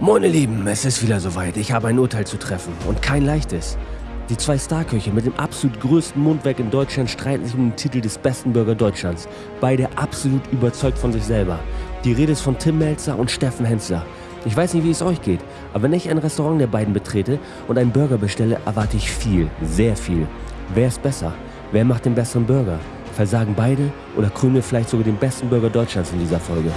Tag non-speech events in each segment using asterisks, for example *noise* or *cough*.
Ihr Lieben, es ist wieder soweit. Ich habe ein Urteil zu treffen und kein leichtes. Die zwei Starköche mit dem absolut größten Mundwerk in Deutschland streiten sich um den Titel des besten Burger Deutschlands. Beide absolut überzeugt von sich selber. Die Rede ist von Tim Melzer und Steffen Hensler. Ich weiß nicht, wie es euch geht, aber wenn ich ein Restaurant der beiden betrete und einen Burger bestelle, erwarte ich viel, sehr viel. Wer ist besser? Wer macht den besseren Burger? Versagen beide oder krönen wir vielleicht sogar den besten Burger Deutschlands in dieser Folge?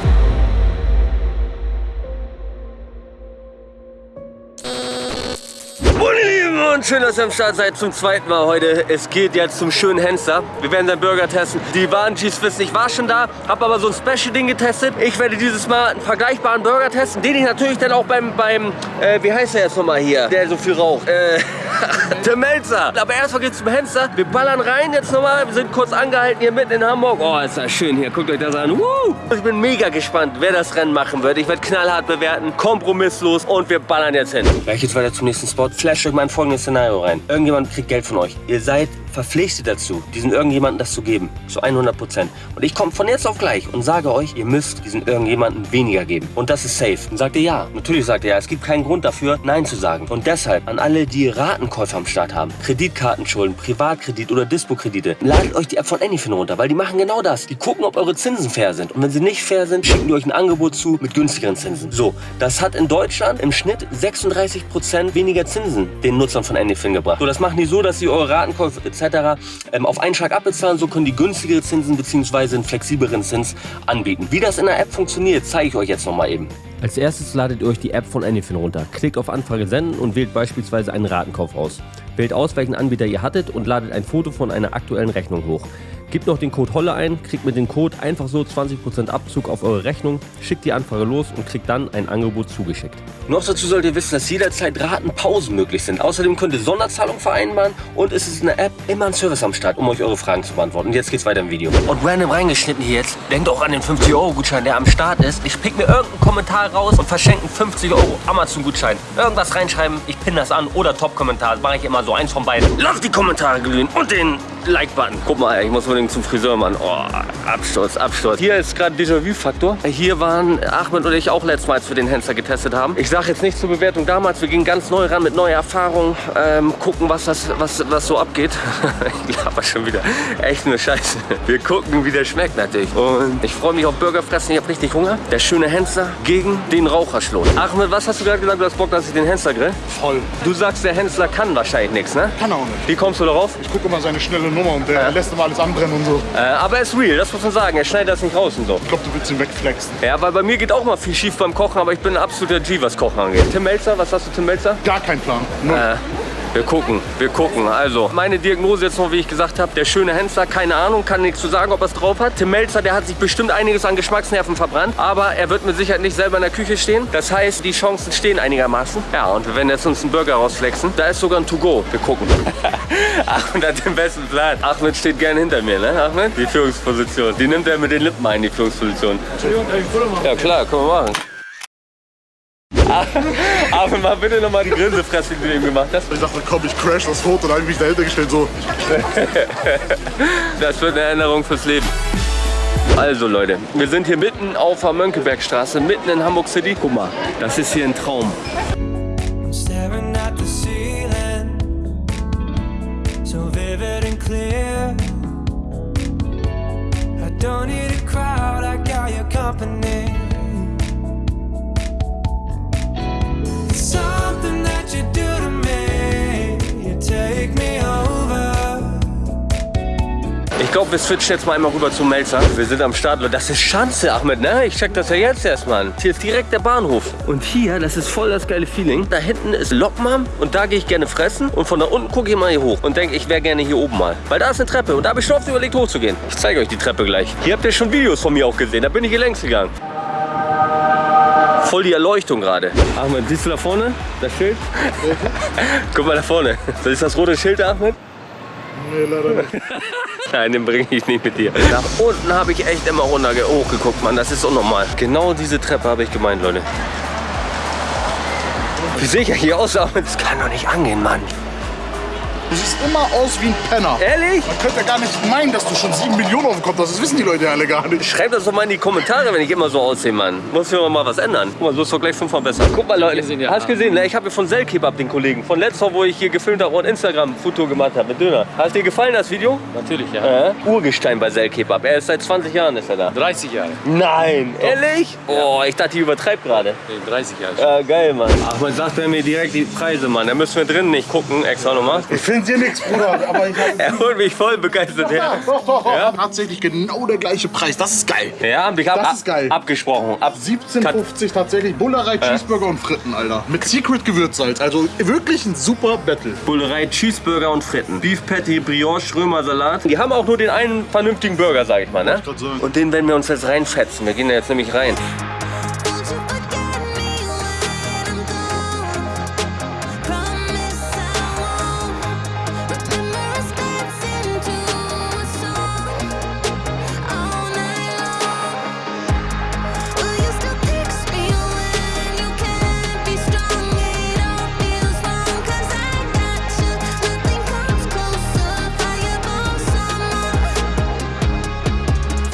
Und schön, dass ihr am Start seid zum zweiten Mal heute. Es geht jetzt zum schönen Henster. Wir werden seinen Burger testen. Die Warengis wissen, ich war schon da, habe aber so ein Special-Ding getestet. Ich werde dieses Mal einen vergleichbaren Burger testen, den ich natürlich dann auch beim, beim äh, wie heißt der jetzt nochmal hier, der so viel raucht? Äh, *laughs* der Melzer. Aber erstmal geht's zum Henster. Wir ballern rein jetzt nochmal. Wir sind kurz angehalten hier mitten in Hamburg. Oh, ist das schön hier. Guckt euch das an. Woo! Ich bin mega gespannt, wer das Rennen machen wird. Ich werde knallhart bewerten, kompromisslos und wir ballern jetzt hin. Gleich geht's weiter zum nächsten Spot. Flash euch mein folgendes Szenario rein. Irgendjemand kriegt Geld von euch. Ihr seid verpflichtet dazu, diesen irgendjemanden das zu geben. Zu 100 Prozent. Und ich komme von jetzt auf gleich und sage euch, ihr müsst diesen irgendjemanden weniger geben. Und das ist safe. Und sagt ihr ja. Natürlich sagt ihr ja. Es gibt keinen Grund dafür, Nein zu sagen. Und deshalb an alle, die Ratenkäufer am Start haben, Kreditkartenschulden, Privatkredit oder Dispo-Kredite, ladet euch die App von Anyfin runter, weil die machen genau das. Die gucken, ob eure Zinsen fair sind. Und wenn sie nicht fair sind, schicken die euch ein Angebot zu mit günstigeren Zinsen. So, das hat in Deutschland im Schnitt 36 Prozent weniger Zinsen den Nutzern von Anyfin gebracht. So, das machen die so, dass sie eure Ratenkäufe etc. Ähm, auf einen Schlag abbezahlen. So können die günstigere Zinsen bzw. einen flexibleren Zins anbieten. Wie das in der App funktioniert, zeige ich euch jetzt nochmal eben. Als erstes ladet ihr euch die App von Anyfin runter. Klickt auf Anfrage senden und wählt beispielsweise einen Ratenkauf aus. Wählt aus, welchen Anbieter ihr hattet und ladet ein Foto von einer aktuellen Rechnung hoch. Gebt noch den Code HOLLE ein, kriegt mit dem Code einfach so 20% Abzug auf eure Rechnung, schickt die Anfrage los und kriegt dann ein Angebot zugeschickt. Noch dazu solltet ihr wissen, dass jederzeit Ratenpausen möglich sind. Außerdem könnt ihr Sonderzahlungen vereinbaren und es ist in der App immer ein Service am Start, um euch eure Fragen zu beantworten. Und jetzt geht's weiter im Video. Und random reingeschnitten hier jetzt, denkt auch an den 50-Euro-Gutschein, der am Start ist. Ich pick mir irgendeinen Kommentar raus und verschenke einen 50 Euro Amazon-Gutschein. Irgendwas reinschreiben, ich pinne das an oder Top-Kommentar. Das mache ich immer so, eins von beiden. Lasst die Kommentare glühen und den Like-Button. Guck mal, ich muss unbedingt zum Friseur, Mann. Oh, Absturz, Absturz. Hier ist gerade Déjà-vu-Faktor. Hier waren Ahmed und ich auch letztmals für den Hensler getestet haben. Ich sage jetzt nicht zur Bewertung damals. Wir gingen ganz neu ran mit neuer Erfahrung. Ähm, gucken, was, das, was, was so abgeht. *laughs* ich glaube schon wieder. Echt nur Scheiße. Wir gucken, wie der schmeckt natürlich. Und ich freue mich auf Burgerfressen. Ich habe richtig Hunger. Der schöne Hensler gegen den Raucherschlot. Ahmed, was hast du gerade gesagt? Du hast Bock, dass ich den Hensler grill? Voll. Du sagst, der Hensler kann wahrscheinlich nichts, ne? Kann auch nicht. Wie kommst du darauf? Ich gucke immer seine schnelle Nummer und der Ja. lässt immer alles anbrennen und so. Äh, aber er ist real, das muss man sagen. Er schneidet das nicht raus und so. Ich glaube, du willst ihn wegflexen. Ja, weil bei mir geht auch mal viel schief beim Kochen, aber ich bin ein absoluter G, was Kochen angeht. Tim Melzer, was hast du, Tim Melzer? Gar kein Plan. Äh, wir gucken, wir gucken. Also, meine Diagnose jetzt noch, wie ich gesagt habe, der schöne Hensler, keine Ahnung, kann nichts zu sagen, ob er es drauf hat. Tim Melzer, der hat sich bestimmt einiges an Geschmacksnerven verbrannt, aber er wird mit Sicherheit nicht selber in der Küche stehen. Das heißt, die Chancen stehen einigermaßen. Ja, und wir werden jetzt uns einen Burger rausflexen. Da ist sogar ein To-Go. Wir gucken. *laughs* Ahmed hat den besten Plan. Ahmed steht gern hinter mir, ne, Ahmed? Die Führungsposition. Die nimmt er mit den Lippen ein, die Führungsposition. Entschuldigung, kann ich ein Foto machen? Ja klar, können wir machen. *laughs* Aber mal bitte nochmal die Grinsefresse, die du eben gemacht hast. Ich dachte, komm, ich crash das Foto. Dann habe ich mich dahinter gestellt, so. *laughs* Das wird eine Erinnerung fürs Leben. Also Leute, wir sind hier mitten auf der Mönckebergstraße, mitten in Hamburg City. Guck mal, das ist hier ein Traum. I'm staring at the ceiling, so vivid and clear. I don't need a crowd, I got your company. Ich glaube, wir switchen jetzt mal einmal rüber zum Melzer. Wir sind am Start. Das ist Schanze, Ahmed, ne? Ich check das ja jetzt erst, Mann. Hier ist direkt der Bahnhof. Und hier, das ist voll das geile Feeling. Da hinten ist Lokmam und da gehe ich gerne fressen. Und von da unten gucke ich mal hier hoch und denke, ich wäre gerne hier oben mal. Weil da ist eine Treppe und da habe ich schon oft überlegt, hochzugehen. Ich zeige euch die Treppe gleich. Hier habt ihr schon Videos von mir auch gesehen. Da bin ich hier längs gegangen. Voll die Erleuchtung gerade. Ahmed, siehst du da vorne das Schild? *laughs* Guck mal da vorne. Das ist das rote Schild, Ahmed? Nee, leider nicht. *laughs* Nein, den bringe ich nicht mit dir. Nach unten habe ich echt immer runter hochgeguckt, Mann. Das ist unnormal. Genau diese Treppe habe ich gemeint, Leute. Wie sehe ich ja hier aus? Das kann doch nicht angehen, Mann. Du siehst immer aus wie ein Penner. Ehrlich? Man könnte ja gar nicht meinen, dass du schon 7 Millionen auf dem Kopf hast. Das wissen die Leute ja alle gar nicht. Schreibt das doch mal in die Kommentare, wenn ich immer so aussehe, Mann. Muss ich mal was ändern. Guck mal, so ist doch gleich fünfmal besser. Guck mal, Leute. Hast gesehen, ne? Ich habe von Selkebab den Kollegen. Von letzter, wo ich hier gefilmt habe und Instagram-Foto gemacht habe mit Döner. Hat dir gefallen, das Video? Natürlich, ja. Äh? Urgestein bei Selkebab. Er ist seit 20 Jahren ist er da. 30 Jahre. Nein, ehrlich? Oh, ich dachte, ich übertreibe gerade. Nee, 30 Jahre. Ja, geil, Mann. Ach, man sagt er mir direkt die Preise, Mann. Da müssen wir drinnen nicht gucken, extra nochmal. Ich finde hier nichts, Bruder. Aber ich habe... *laughs* Er holt mich voll begeistert her. *laughs* Ja? Tatsächlich genau der gleiche Preis. Das ist geil. Ja, ich hab Das ist geil. abgesprochen. Ab 17,50 tatsächlich. Bullerei, Cheeseburger und Fritten, Alter. Mit Secret Gewürzsalz. Also wirklich ein super Battle. Bullerei, Cheeseburger und Fritten. Beef Patty, Brioche, Römersalat. Die haben auch nur den einen vernünftigen Burger, sag ich mal, ne? Und den werden wir uns jetzt reinfetzen. Wir gehen da jetzt nämlich rein.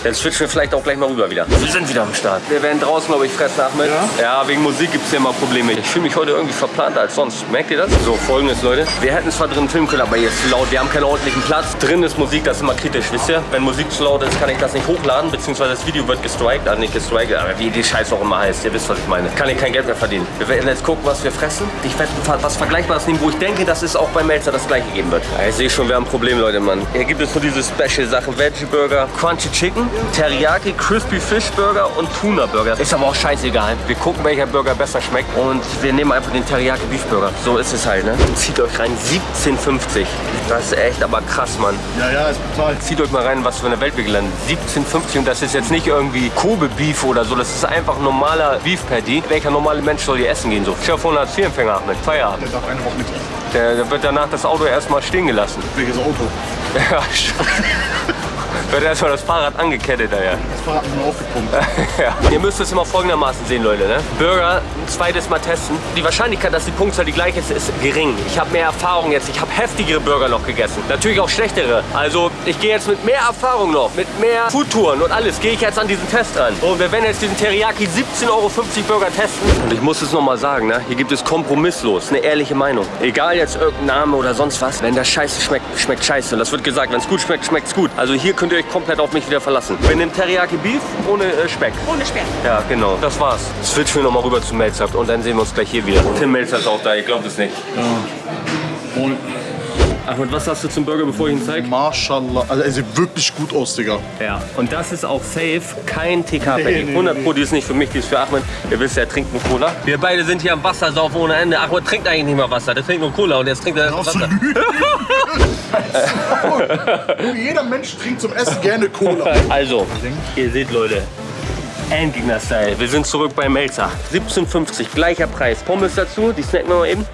Dann switchen wir vielleicht auch gleich mal rüber wieder. Wir sind wieder am Start. Wir werden draußen, glaube ich, fressen, Ahmed. Ja? wegen Musik gibt es hier immer Probleme. Ich fühle mich heute irgendwie verplanter als sonst. Merkt ihr das? So, folgendes, Leute. Wir hätten zwar drin filmen können, aber hier ist zu laut. Wir haben keinen ordentlichen Platz. Drin ist Musik, das ist immer kritisch, wisst ihr? Wenn Musik zu laut ist, kann ich das nicht hochladen, beziehungsweise das Video wird gestrikt. Also nicht gestrikt, aber wie die Scheiße auch immer heißt. Ihr wisst, was ich meine. Kann ich kein Geld mehr verdienen. Wir werden jetzt gucken, was wir fressen. Ich werde was Vergleichbares nehmen, wo ich denke, dass es auch bei Melzer das gleiche geben wird. Ja, ich sehe schon, wir haben ein Problem, Leute, Mann. Hier gibt es nur diese Special-Sachen. Veggie Burger, Crunchy Chicken, Teriyaki, Crispy Fish Burger und Tuna Burger. Ist aber auch scheißegal. Wir gucken, welcher Burger besser schmeckt und wir nehmen einfach den Teriyaki Beef Burger. So ist es halt, ne? Zieht euch rein, 17,50. Das ist echt aber krass, Mann. Ja, ja, ist brutal. Zieht euch mal rein, was für eine Welt wir gelandet sind. 17,50 und das ist jetzt nicht irgendwie Kobe Beef oder so. Das ist einfach ein normaler Beef Patty. Welcher normale Mensch soll hier essen gehen so? Chef von Hartz IV-Empfänger mit Feierabend. Der darf eine Woche nicht essen. Der, der wird danach das Auto erstmal stehen gelassen. Welches Auto? *laughs* Ja. *laughs* Wird erstmal das Fahrrad angekettet daher. Das Fahrrad nur aufgepumpt. *laughs* Ja. Ihr müsst es immer folgendermaßen sehen, Leute. Ne? Burger ein zweites Mal testen. Die Wahrscheinlichkeit, dass die Punktzahl die gleiche ist, ist gering. Ich habe mehr Erfahrung jetzt. Ich habe heftigere Burger noch gegessen. Natürlich auch schlechtere. Also ich gehe jetzt mit mehr Erfahrung noch, mit mehr Foodtouren und alles, gehe ich jetzt an diesen Test ran. Und wir werden jetzt diesen Teriyaki 17,50 Euro Burger testen. Und ich muss es nochmal sagen, ne? hier gibt es kompromisslos eine ehrliche Meinung. Egal jetzt irgendein Name oder sonst was. Wenn das scheiße schmeckt, schmeckt scheiße. Und das wird gesagt, wenn es gut schmeckt, schmeckt es gut. Also hier könnt ihr euch komplett auf mich wieder verlassen. Wir nehmen Teriyaki Beef ohne äh, Speck. Ohne Speck. Ja, genau. Das war's. Switchen wir nochmal rüber zu Melzer und dann sehen wir uns gleich hier wieder. Tim Melzer ist auch da, ich glaube es nicht. Und Ahmed, was hast du zum Burger, bevor ich ihn zeige? Mashallah. Also er sieht wirklich gut aus, Digga. Ja, und das ist auch safe kein TK-Patty. Nee, nee, 100 Pro, die ist nicht für mich, die ist für Ahmed. Ihr wisst, er trinkt nur Cola. Wir beide sind hier am Wasser saufen ohne Ende. Ahmed trinkt eigentlich nicht mal Wasser, der trinkt nur Cola und jetzt trinkt er Wasser. *laughs* Jeder Mensch trinkt zum Essen gerne Cola. Also, ihr seht, Leute, Endgegner-Style. Wir sind zurück bei Melzer. 17,50, gleicher Preis. Pommes dazu, die snacken wir mal eben.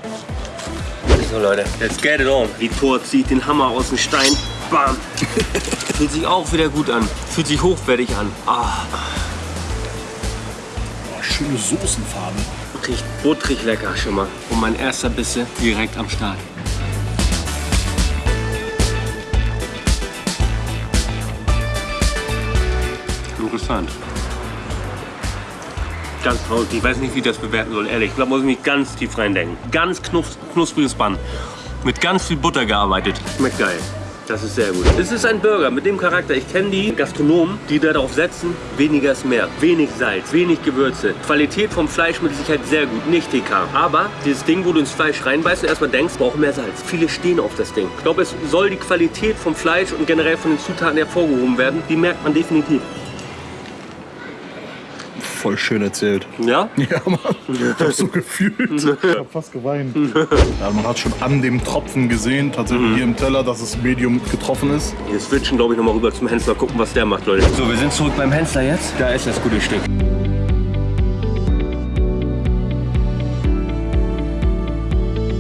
So, Leute, let's get it on. Die Tor zieht den Hammer aus dem Stein. Bam. *laughs* Fühlt sich auch wieder gut an. Fühlt sich hochwertig an. Ah, Schöne Soßenfarbe. riecht butterig lecker schon mal. Und mein erster Bisse direkt am Start. Interessant. Ganz traurig. Ich weiß nicht, wie ich das bewerten soll, ehrlich. Da muss ich mich ganz tief reindenken. Ganz knus knuspriges Bann. Mit ganz viel Butter gearbeitet. Schmeckt geil. Das ist sehr gut. Es ist ein Burger mit dem Charakter. Ich kenne die Gastronomen, die darauf setzen, weniger ist mehr. Wenig Salz, wenig Gewürze. Qualität vom Fleisch mit Sicherheit sehr gut, nicht TK. Aber dieses Ding, wo du ins Fleisch reinbeißt und erstmal denkst, braucht mehr Salz. Viele stehen auf das Ding. Ich glaube, es soll die Qualität vom Fleisch und generell von den Zutaten hervorgehoben werden. Die merkt man definitiv. Voll schön erzählt. Ja? *laughs* Ja, Mann. Ich hab so gefühlt. *laughs* Ich hab fast geweint. Ja, man hat schon an dem Tropfen gesehen, tatsächlich hier im Teller, dass es Medium getroffen ist. Wir switchen, glaube ich, nochmal rüber zum Hensler, gucken, was der macht, Leute. So, wir sind zurück beim Hensler jetzt. Da ist das gute Stück.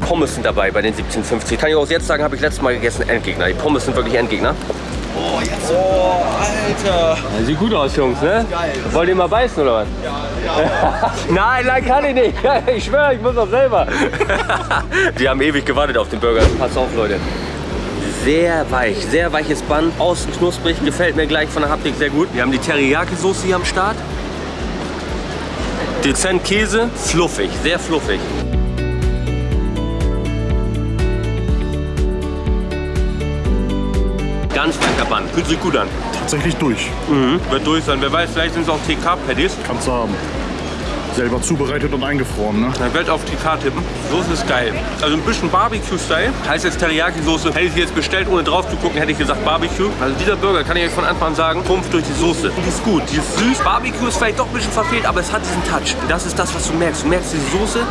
Pommes sind dabei bei den 17,50. Kann ich auch jetzt sagen, habe ich letztes Mal gegessen, Endgegner. Die Pommes sind wirklich Endgegner. Oh, jetzt. Oh, Alter. Ja, sieht gut aus, Jungs, ne? Geil. Wollt ihr mal beißen, oder was? Ja. *laughs* nein, nein, kann ich nicht. *laughs* Ich schwöre, ich muss auch selber. *laughs* Die haben ewig gewartet auf den Burger. Pass auf, Leute. Sehr weich, sehr weiches Bun. Außen knusprig, gefällt mir gleich von der Haptik sehr gut. Wir haben die Teriyaki-Soße hier am Start. Dezent Käse, fluffig, sehr fluffig. Ganz lecker Bun, fühlt sich gut an. Tatsächlich durch. Mhm. Wird durch sein. Wer weiß, vielleicht sind es auch TK-Patties. Kannst du haben. Selber zubereitet und eingefroren, ne? Ich werde auf TK tippen. Soße ist geil. Also ein bisschen Barbecue-Style. Heißt jetzt Teriyaki-Soße. Hätte ich jetzt bestellt, ohne drauf zu gucken, hätte ich gesagt Barbecue. Also dieser Burger, kann ich euch von Anfang an sagen, Trumpf durch die Soße. Die ist gut. Die ist süß. Barbecue ist vielleicht doch ein bisschen verfehlt, aber es hat diesen Touch. Das ist das, was du merkst. Du merkst die Soße,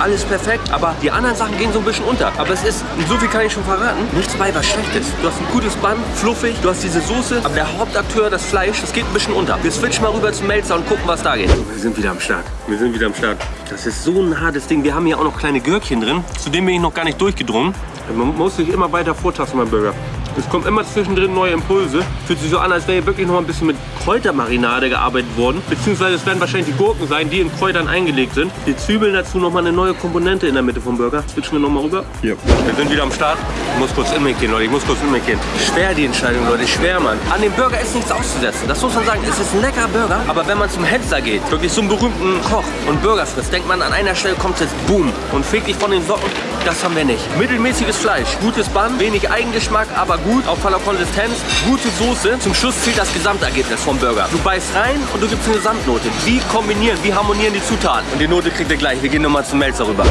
alles perfekt, aber die anderen Sachen gehen so ein bisschen unter. Aber es ist, so viel kann ich schon verraten, nichts bei, was schlecht ist. Du hast ein gutes Bun, fluffig, du hast diese Soße, aber der Hauptakteur, das Fleisch, das geht ein bisschen unter. Wir switchen mal rüber zum Melzer und gucken, was da geht. Wir sind wieder am Start. Wir sind wieder am Start. Das ist so ein hartes Ding. Wir haben hier auch noch kleine Gürkchen drin. Zu dem bin ich noch gar nicht durchgedrungen. Man muss sich immer weiter vortasten beim Burger. Es kommen immer zwischendrin neue Impulse. Fühlt sich so an, als wäre hier wirklich noch ein bisschen mit Kräutermarinade gearbeitet worden. Beziehungsweise es werden wahrscheinlich die Gurken sein, die in Kräutern eingelegt sind. Die Zwiebeln dazu nochmal eine neue Komponente in der Mitte vom Burger. Switchen wir nochmal rüber. Ja. Wir sind wieder am Start. Ich muss kurz in mich gehen, Leute. Ich muss kurz in mich gehen. Schwer die Entscheidung, Leute. Schwer, Mann. An dem Burger ist nichts auszusetzen. Das muss man sagen. Es ist ein leckerer Burger. Aber wenn man zum Händler geht, wirklich zum berühmten Koch und Burger frisst, denkt man an einer Stelle kommt jetzt Boom und fegt dich von den Socken. Das haben wir nicht. Mittelmäßiges Fleisch, gutes Bun, wenig Eigengeschmack, aber gut, auf voller Konsistenz, gute Soße. Zum Schluss zählt das Gesamtergebnis vom Burger. Du beißt rein und du gibst eine Gesamtnote. Wie kombinieren, wie harmonieren die Zutaten? Und die Note kriegt ihr gleich. Wir gehen nochmal zum Melzer rüber.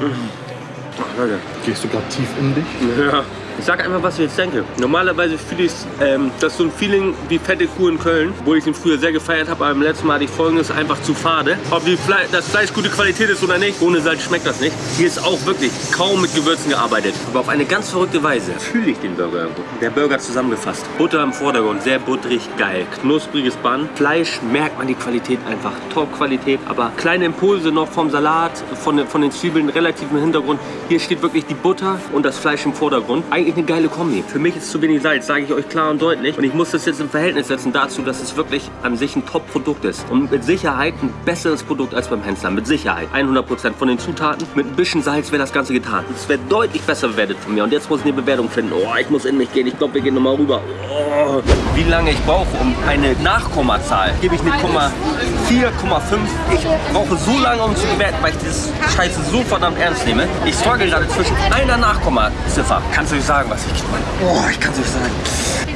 Ach, Leute. Gehst du gerade tief in dich? Ja. Ich sag einfach, was ich jetzt denke. Normalerweise fühle ich ähm, das so ein Feeling wie fette Kuh in Köln, wo ich ihn früher sehr gefeiert habe, aber beim letzten Mal hatte ich folgendes einfach zu fade. Ob die Fle das Fleisch gute Qualität ist oder nicht, ohne Salz schmeckt das nicht. Hier ist auch wirklich kaum mit Gewürzen gearbeitet. Aber auf eine ganz verrückte Weise fühle ich den Burger irgendwo. Der Burger zusammengefasst. Butter im Vordergrund, sehr butterig, geil. Knuspriges Bun. Fleisch merkt man die Qualität einfach. Top-Qualität, aber kleine Impulse noch vom Salat, von, den- von den Zwiebeln relativ im Hintergrund. Hier steht wirklich die Butter und das Fleisch im Vordergrund. Eigentlich eine geile Kombi. Für mich ist zu wenig Salz, sage ich euch klar und deutlich. Und ich muss das jetzt im Verhältnis setzen dazu, dass es wirklich an sich ein Top-Produkt ist. Und mit Sicherheit ein besseres Produkt als beim Händler. Mit Sicherheit. 100% von den Zutaten. Mit ein bisschen Salz wäre das Ganze getan. Es wäre deutlich besser bewertet von mir. Und jetzt muss ich eine Bewertung finden. Oh, ich muss in mich gehen. Ich glaube, wir gehen nochmal rüber. Oh. Wie lange ich brauche, um eine Nachkommazahl, gebe ich eine Komma 4,5. Ich brauche so lange, um zu bewerten, weil ich dieses Scheiße so verdammt ernst nehme. Ich struggle gerade zwischen einer Nachkommaziffer. Kannst du nicht sagen, was ich Oh, ich kann es nicht sagen.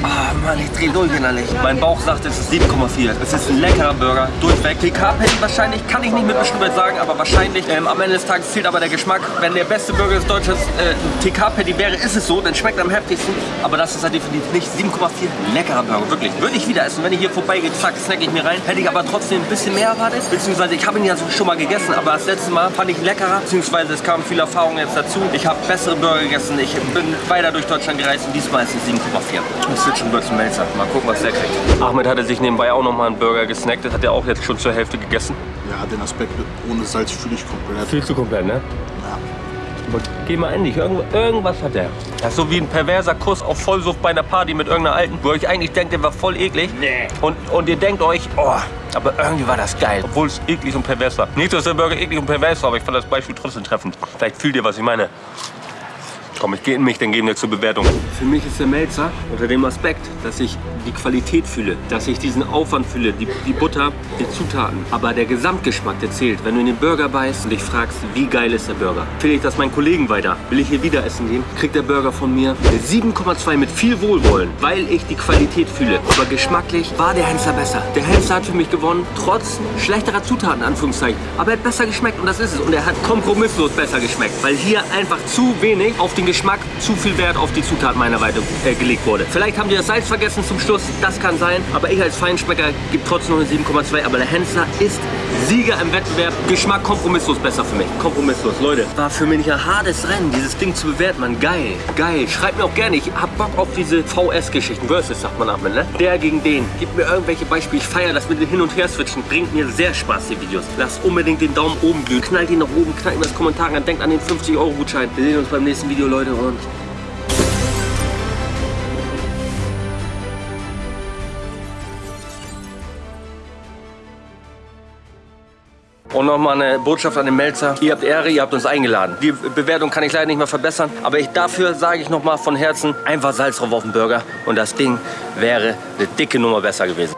Ah, Mann, ich drehe durch innerlich. Mein Bauch sagt, es ist 7,4. Es ist ein leckerer Burger, durchweg. TK-Patty wahrscheinlich, kann ich nicht mit Bestimmtheit sagen, aber wahrscheinlich. Ähm, am Ende des Tages zählt aber der Geschmack. Wenn der beste Burger des Deutschlands äh, TK-Patty wäre, ist es so, dann schmeckt er am heftigsten. Aber das ist halt definitiv nicht 7,4. Leckerer Burger, wirklich. Würde ich wieder essen. Wenn ich hier vorbeigehe, zack, snack ich mir rein. Hätte ich aber trotzdem ein bisschen mehr erwartet. Beziehungsweise, ich habe ihn ja schon mal gegessen, aber das letzte Mal fand ich leckerer. Beziehungsweise, es kamen viele Erfahrungen jetzt dazu. Ich habe bessere Burger gegessen. Ich bin weiter durch Deutschland gereist und diesmal ist es 7,4. Ich switch rüber zum Melzer. Mal gucken, was der kriegt. Ahmed hatte sich nebenbei auch noch mal einen Burger gesnackt. Das hat er auch jetzt schon zur Hälfte gegessen. Ja, den Aspekt ohne Salz fühle ich komplett. Viel zu komplett, ne? Ja. Aber geh mal. Irgend, irgendwas hat der. Das ist so wie ein perverser Kuss auf Vollsucht bei einer Party mit irgendeiner Alten, wo ihr euch eigentlich denkt, der war voll eklig. Nee. Und, und ihr denkt euch, oh, aber irgendwie war das geil. Obwohl es eklig und pervers war. Nicht, dass der Burger eklig und pervers war, aber ich fand das Beispiel trotzdem treffend. Vielleicht fühlt ihr, was ich meine. Komm, ich gehe in mich, dann gehen wir zur Bewertung. Für mich ist der Melzer unter dem Aspekt, dass ich die Qualität fühle, dass ich diesen Aufwand fühle, die, die Butter, die Zutaten. Aber der Gesamtgeschmack, der zählt. Wenn du in den Burger beißt und dich fragst, wie geil ist der Burger, empfehle ich das meinen Kollegen weiter. Will ich hier wieder essen gehen, kriegt der Burger von mir eine 7,2 mit viel Wohlwollen, weil ich die Qualität fühle. Aber geschmacklich war der Hensler besser. Der Hensler hat für mich gewonnen, trotz schlechterer Zutaten, Anführungszeichen. Aber er hat besser geschmeckt und das ist es. Und er hat kompromisslos besser geschmeckt, weil hier einfach zu wenig auf den Geschmack, zu viel Wert auf die Zutaten meiner Seite äh, gelegt wurde. Vielleicht haben die das Salz vergessen zum Schluss, das kann sein. Aber ich als Feinschmecker gebe trotzdem noch eine 7,2. Aber der Hensler ist Sieger im Wettbewerb. Geschmack kompromisslos besser für mich. Kompromisslos, Leute. War für mich ein hartes Rennen, dieses Ding zu bewerten, man. Geil, geil. Schreibt mir auch gerne, ich hab Bock auf diese VS-Geschichten. Versus sagt man ab, ne? Der gegen den. Gebt mir irgendwelche Beispiele. Ich feiere das mit dem Hin- und Her-Switchen. Bringt mir sehr Spaß, die Videos. Lasst unbedingt den Daumen oben glühen. Knallt ihn nach oben, knallt ihm das Kommentar an. Denkt an den 50-Euro-Gutschein. Wir sehen uns beim nächsten Video, Leute. Und Und nochmal eine Botschaft an den Melzer. Ihr habt Ehre, ihr habt uns eingeladen. Die Bewertung kann ich leider nicht mehr verbessern. Aber ich, dafür sage ich nochmal von Herzen, einfach Salz drauf auf den Burger. Und das Ding wäre eine dicke Nummer besser gewesen.